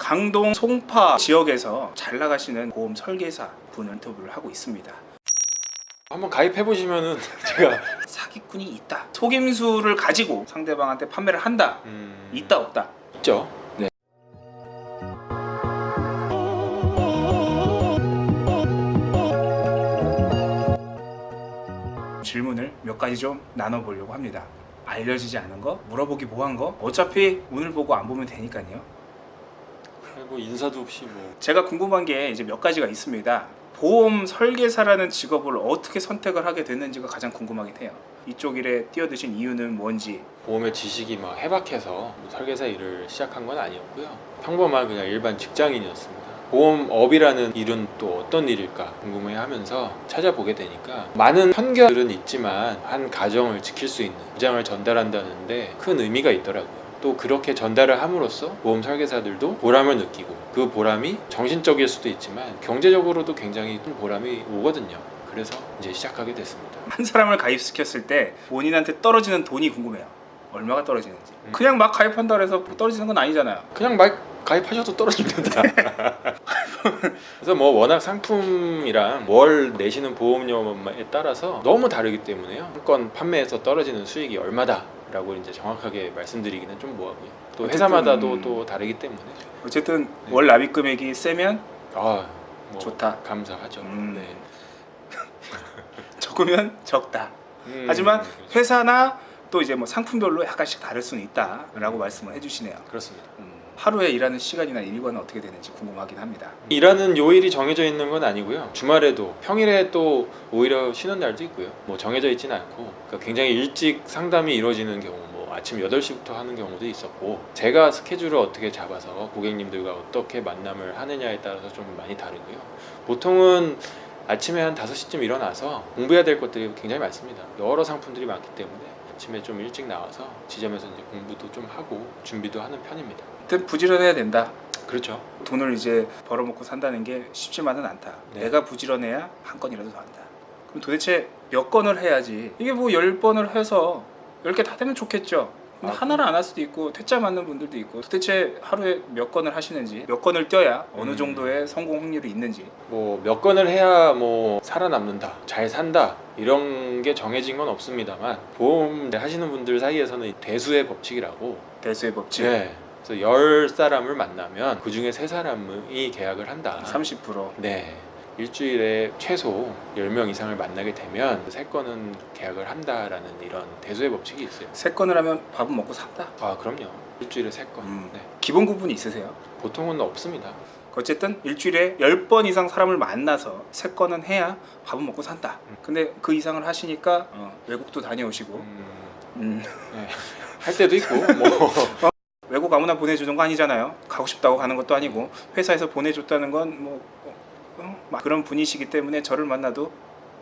강동 송파 지역에서 잘 나가시는 보험 설계사 분을 인터뷰를 하고 있습니다. 한번 가입해 보시면은 제가 사기꾼이 있다. 속임수를 가지고 상대방한테 판매를 한다. 음... 있다 없다. 있죠. 네. 질문을 몇 가지 좀 나눠보려고 합니다. 알려지지 않은 거, 물어보기 뭐한 거, 어차피 오늘 보고 안 보면 되니까요. 뭐 인사도 없이 뭐 제가 궁금한 게 이제 몇 가지가 있습니다. 보험 설계사라는 직업을 어떻게 선택을 하게 됐는지가 가장 궁금하긴 해요. 이쪽 일에 뛰어드신 이유는 뭔지. 보험의 지식이 막 해박해서 뭐 설계사 일을 시작한 건 아니었고요. 평범한 그냥 일반 직장인이었습니다. 보험업이라는 일은 또 어떤 일일까 궁금해 하면서 찾아보게 되니까 많은 편견들은 있지만 한 가정을 지킬 수 있는 보장을 전달한다는데 큰 의미가 있더라고요. 또 그렇게 전달을 함으로써 보험 설계사들도 보람을 느끼고 그 보람이 정신적일 수도 있지만 경제적으로도 굉장히 큰 보람이 오거든요. 그래서 이제 시작하게 됐습니다. 한 사람을 가입시켰을 때 본인한테 떨어지는 돈이 궁금해요. 얼마가 떨어지는지. 음. 그냥 막 가입한다 그래서 떨어지는 건 아니잖아요. 그냥 말 가입하셔도 떨어집니다. 그래서 뭐 워낙 상품이랑 월 내시는 보험료에 따라서 너무 다르기 때문에요. 한 건 판매에서 떨어지는 수익이 얼마다 라고 이제 정확하게 말씀드리기는 좀 뭐하고요. 또 회사마다도 음. 또 다르기 때문에 어쨌든 네. 월 납입 금액이 세면 아, 뭐 좋다. 감사하죠. 음. 네. 적으면 적다. 음, 하지만 그렇죠. 회사나 또 이제 뭐 상품별로 약간씩 다를 수는 있다라고 말씀을 해주시네요. 그렇습니다. 음, 하루에 일하는 시간이나 일과는 어떻게 되는지 궁금하긴 합니다. 일하는 요일이 정해져 있는 건 아니고요. 주말에도 평일에 또 오히려 쉬는 날도 있고요. 뭐 정해져 있지는 않고 그러니까 굉장히 일찍 상담이 이루어지는 경우 뭐 아침 8시부터 하는 경우도 있었고 제가 스케줄을 어떻게 잡아서 고객님들과 어떻게 만남을 하느냐에 따라서 좀 많이 다르고요. 보통은 아침에 한 5시쯤 일어나서 공부해야 될 것들이 굉장히 많습니다. 여러 상품들이 많기 때문에 아침에 좀 일찍 나와서 지점에서 이제 공부도 좀 하고 준비도 하는 편입니다. 하여튼 부지런해야 된다. 그렇죠. 돈을 이제 벌어먹고 산다는 게 쉽지만은 않다. 네. 내가 부지런해야 한 건이라도 더 한다. 그럼 도대체 몇 건을 해야지? 이게 뭐 열 번을 해서 열 개 다 되면 좋겠죠. 근데 아, 하나를 안 할 수도 있고 퇴짜 맞는 분들도 있고 도대체 하루에 몇 건을 하시는지 몇 건을 뛰어야 어느 음. 정도의 성공 확률이 있는지 뭐 몇 건을 해야 뭐 살아남는다, 잘 산다 이런 게 정해진 건 없습니다만 보험 하시는 분들 사이에서는 대수의 법칙이라고 대수의 법칙 네. 그래서 열 사람을 만나면 그 중에 세 사람이 계약을 한다. 30% 네. 일주일에 최소 10명 이상을 만나게 되면 세 건은 계약을 한다라는 이런 대수의 법칙이 있어요. 세 건을 하면 밥은 먹고 산다. 아, 그럼요. 일주일에 세 건. 음. 네. 기본 구분이 있으세요? 보통은 없습니다. 어쨌든 일주일에 10번 이상 사람을 만나서 세 건은 해야 밥은 먹고 산다. 음. 근데 그 이상을 하시니까 어, 외국도 다녀오시고 음, 음, 할 때도 있고 뭐 외국 아무나 보내주는 거 아니잖아요. 가고 싶다고 가는 것도 아니고 회사에서 보내줬다는 건뭐 그런 분이시기 때문에 저를 만나도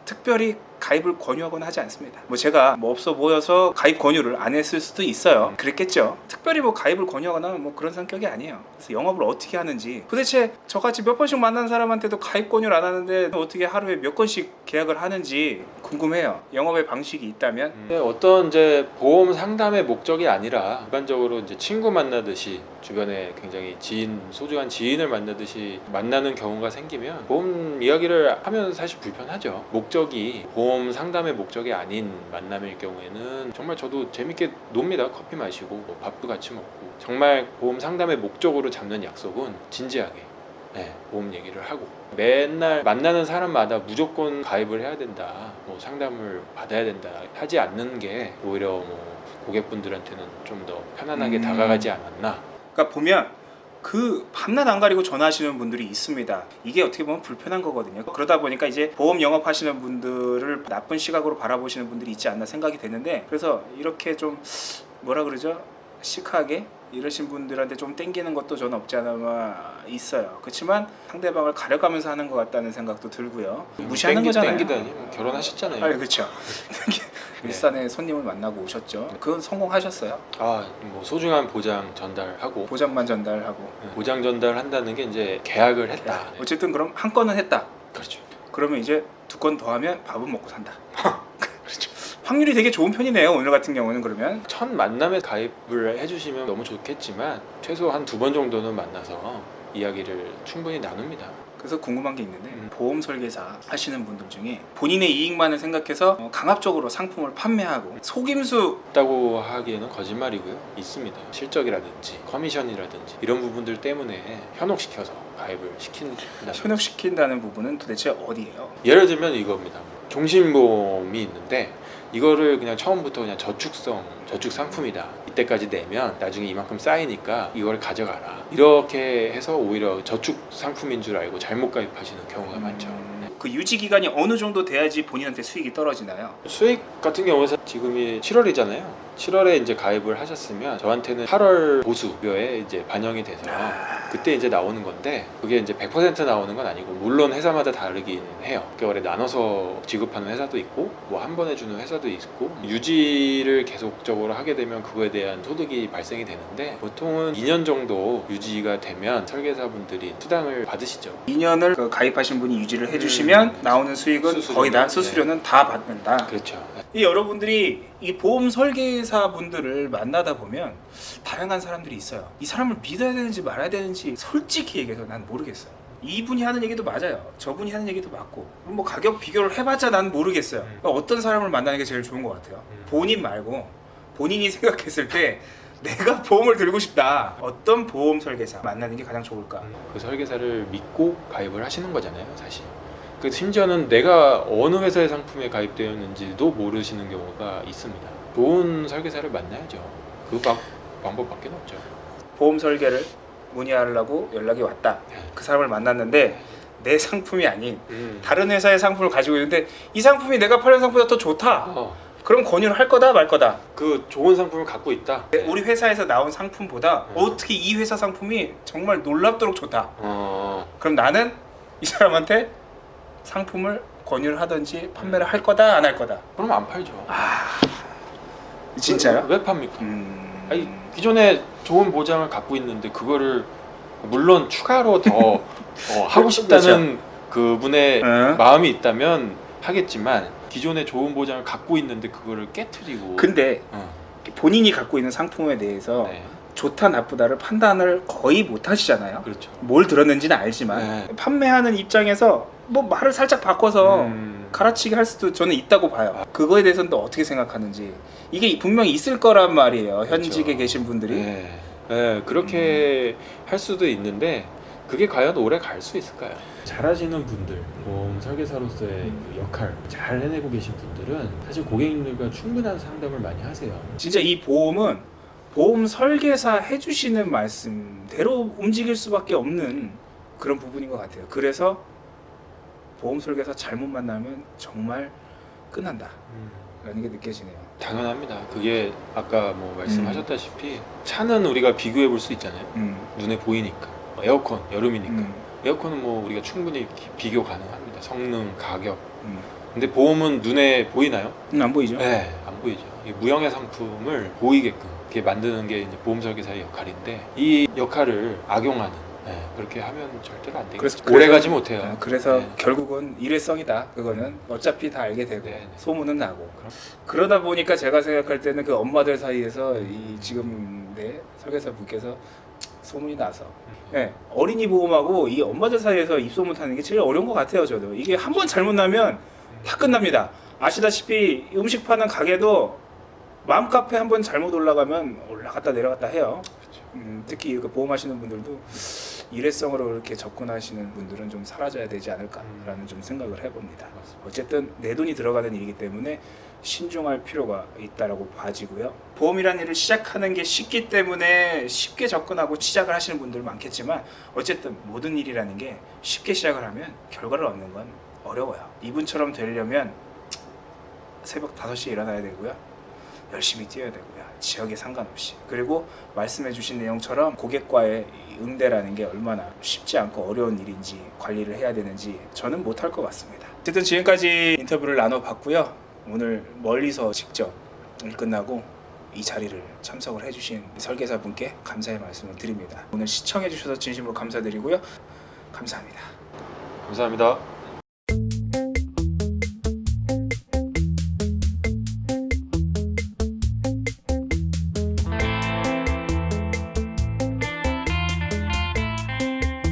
특별히 가입을 권유하거나 하지 않습니다. 뭐 제가 뭐 없어 보여서 가입 권유를 안 했을 수도 있어요. 그랬겠죠. 특별히 뭐 가입을 권유하거나 뭐 그런 성격이 아니에요. 그래서 영업을 어떻게 하는지 도대체 저같이 몇 번씩 만난 사람한테도 가입 권유를 안 하는데 어떻게 하루에 몇 건씩 계약을 하는지 궁금해요. 영업의 방식이 있다면 근데 어떤 이제 보험 상담의 목적이 아니라 일반적으로 이제 친구 만나듯이 주변에 굉장히 지인 소중한 지인을 만나듯이 만나는 경우가 생기면 보험 이야기를 하면 사실 불편하죠. 목적이 보험 상담의 목적이 아닌 만남일 경우에는 정말 저도 재밌게 놉니다. 커피 마시고 뭐 밥도 같이 먹고 정말 보험 상담의 목적으로 잡는 약속은 진지하게 네, 보험 얘기를 하고 맨날 만나는 사람마다 무조건 가입을 해야 된다 뭐 상담을 받아야 된다 하지 않는 게 오히려 뭐 고객분들한테는 좀 더 편안하게 음. 다가가지 않았나 그러니까 보면 그 밤낮 안 가리고 전화하시는 분들이 있습니다. 이게 어떻게 보면 불편한 거거든요. 그러다 보니까 이제 보험 영업하시는 분들을 나쁜 시각으로 바라보시는 분들이 있지 않나 생각이 되는데 그래서 이렇게 좀 뭐라 그러죠? 시크하게 이러신 분들한테 좀 땡기는 것도 저는 없지 않아 있어요. 그렇지만 상대방을 가려가면서 하는 것 같다는 생각도 들고요. 무시하는 땡기- 거잖아요. 땡기다니 뭐 결혼하셨잖아요 아, 그렇죠. 네. 일산에 손님을 만나고 오셨죠. 그건 성공하셨어요. 아뭐 소중한 보장 전달하고 보장만 전달하고. 네, 보장 전달한다는 게 이제 계약을 했다 네. 어쨌든 그럼 한 건은 했다. 그렇죠 그러면 이제 두 건 더 하면 밥은 먹고 산다. 확률이 되게 좋은 편이네요. 오늘 같은 경우는 그러면 첫 만남에 가입을 해주시면 너무 좋겠지만 최소 한 두 번 정도는 만나서 이야기를 충분히 나눕니다. 그래서 궁금한 게 있는데 음. 보험 설계사 하시는 분들 중에 본인의 이익만을 생각해서 어, 강압적으로 상품을 판매하고 속임수 있다고 하기에는 거짓말이고요. 있습니다. 실적이라든지 커미션이라든지 이런 부분들 때문에 현혹시켜서 가입을 시킨다. 현혹시킨다는 부분은 도대체 어디예요? 예를 들면 이겁니다. 종신보험이 있는데 이거를 그냥 처음부터 그냥 저축성 저축 상품이다. 이때까지 내면 나중에 이만큼 쌓이니까 이걸 가져가라. 이렇게 해서 오히려 저축 상품인 줄 알고 잘못 가입하시는 경우가 많죠. 네. 그 유지 기간이 어느 정도 돼야지 본인한테 수익이 떨어지나요? 수익 같은 경우에는 지금이 7월이잖아요. 7월에 이제 가입을 하셨으면 저한테는 8월 보수료에 이제 반영이 돼서 그때 이제 나오는 건데 그게 이제 100% 나오는 건 아니고 물론 회사마다 다르긴 해요. 개월에 나눠서 지급하는 회사도 있고 뭐 한 번에 주는 회사도 있고 유지를 계속적으로 하게 되면 그거에 대한 소득이 발생이 되는데 보통은 2년 정도 유지가 되면 설계사분들이 수당을 받으시죠. 2년을 그 가입하신 분이 유지를 해주시면 음. 나오는 수익은 수수료는? 거의 다 네. 수수료는 다 받는다. 그렇죠. 이 여러분들이 이 보험 설계사 분들을 만나다 보면 다양한 사람들이 있어요. 이 사람을 믿어야 되는지 말아야 되는지 솔직히 얘기해서 난 모르겠어요. 이분이 하는 얘기도 맞아요. 저분이 하는 얘기도 맞고 뭐 가격 비교를 해봤자 난 모르겠어요. 음. 그러니까 어떤 사람을 만나는 게 제일 좋은 것 같아요. 음. 본인 말고 본인이 생각했을 때 내가 보험을 들고 싶다. 어떤 보험 설계사 만나는 게 가장 좋을까? 그 설계사를 믿고 가입을 하시는 거잖아요, 사실. 그 심지어는 내가 어느 회사의 상품에 가입되었는지도 모르시는 경우가 있습니다. 좋은 설계사를 만나야죠. 그 방, 방법밖에 없죠. 보험 설계를 문의하려고 연락이 왔다. 네. 그 사람을 만났는데 내 상품이 아닌 음. 다른 회사의 상품을 가지고 있는데 이 상품이 내가 파는 상품보다 더 좋다. 어, 그럼 권유를 할 거다 말 거다. 그 좋은 상품을 갖고 있다. 우리 회사에서 나온 상품보다 네. 어떻게 이 회사 상품이 정말 놀랍도록 좋다. 어, 그럼 나는 이 사람한테 상품을 권유를 하든지 판매를 할 거다 안 할 거다. 그럼 안 팔죠. 진짜요? 왜, 왜 팝니까? 음... 아니 기존에 좋은 보장을 갖고 있는데 그거를 물론 추가로 더 어, 하고 싶다는 그분의 응? 마음이 있다면 하겠지만 기존에 좋은 보장을 갖고 있는데 그거를 깨트리고 근데 어, 본인이 갖고 있는 상품에 대해서 네, 좋다 나쁘다를 판단을 거의 못 하시잖아요. 그렇죠. 뭘 들었는지는 알지만 네. 판매하는 입장에서 뭐 말을 살짝 바꿔서 음, 갈아치기 할 수도 저는 있다고 봐요. 그거에 대해서는 또 어떻게 생각하는지 이게 분명히 있을 거란 말이에요. 현직에 그렇죠. 계신 분들이 네, 네, 그렇게 할 수도 있는데 그게 과연 오래 갈 수 있을까요? 잘하시는 분들, 보험 설계사로서의 그 역할 잘 해내고 계신 분들은 사실 고객님들과 충분한 상담을 많이 하세요. 진짜 이 보험은 보험 설계사 해주시는 말씀대로 움직일 수밖에 없는 그런 부분인 것 같아요. 그래서 보험 설계사 잘못 만나면 정말 끝난다. 라는 게 느껴지네요. 당연합니다. 그게 아까 뭐 말씀하셨다시피 차는 우리가 비교해 볼 수 있잖아요. 음, 눈에 보이니까. 에어컨 여름이니까. 음, 에어컨은 뭐 우리가 충분히 기- 비교 가능합니다. 성능, 가격. 음. 근데 보험은 눈에 보이나요? 음, 안 보이죠? 네, 안 보이죠. 이 무형의 상품을 보이게끔 이렇게 만드는 게 이제 보험 설계사의 역할인데 이 역할을 악용하는 네, 그렇게 하면 절대로 안 되겠죠. 그래서- 오래 가지 못해요. 아, 그래서 네. 결국은 일회성이다. 그거는 어차피 다 알게 되고 네, 네. 소문은 나고. 그럼. 그러다 보니까 제가 생각할 때는 그 엄마들 사이에서 이 지금 내 설계사 분께서 소문이 나서 예, 어린이 보험하고 이 엄마들 사이에서 입소문 타는 게 제일 어려운 것 같아요. 저도 이게 한 번 잘못 나면 다 끝납니다. 아시다시피 음식 파는 가게도 맘카페 한번 잘못 올라가면 올라갔다 내려갔다 해요. 음, 특히 이렇게 보험하시는 분들도 일회성으로 이렇게 접근하시는 분들은 좀 사라져야 되지 않을까라는 좀 생각을 해봅니다. 어쨌든 내 돈이 들어가는 일이기 때문에 신중할 필요가 있다라고 봐지고요. 보험이라는 일을 시작하는 게 쉽기 때문에 쉽게 접근하고 시작을 하시는 분들 많겠지만 어쨌든 모든 일이라는 게 쉽게 시작을 하면 결과를 얻는 건 어려워요. 이분처럼 되려면 새벽 5시에 일어나야 되고요. 열심히 뛰어야 되고요. 지역에 상관없이. 그리고 말씀해 주신 내용처럼 고객과의 이 응대라는 게 얼마나 쉽지 않고 어려운 일인지 관리를 해야 되는지 저는 못할 것 같습니다. 어쨌든 지금까지 인터뷰를 나눠봤고요. 오늘 멀리서 직접 일 끝나고 이 자리를 참석을 해주신 설계사 분께 감사의 말씀을 드립니다. 오늘 시청해 주셔서 진심으로 감사드리고요. 감사합니다. 감사합니다.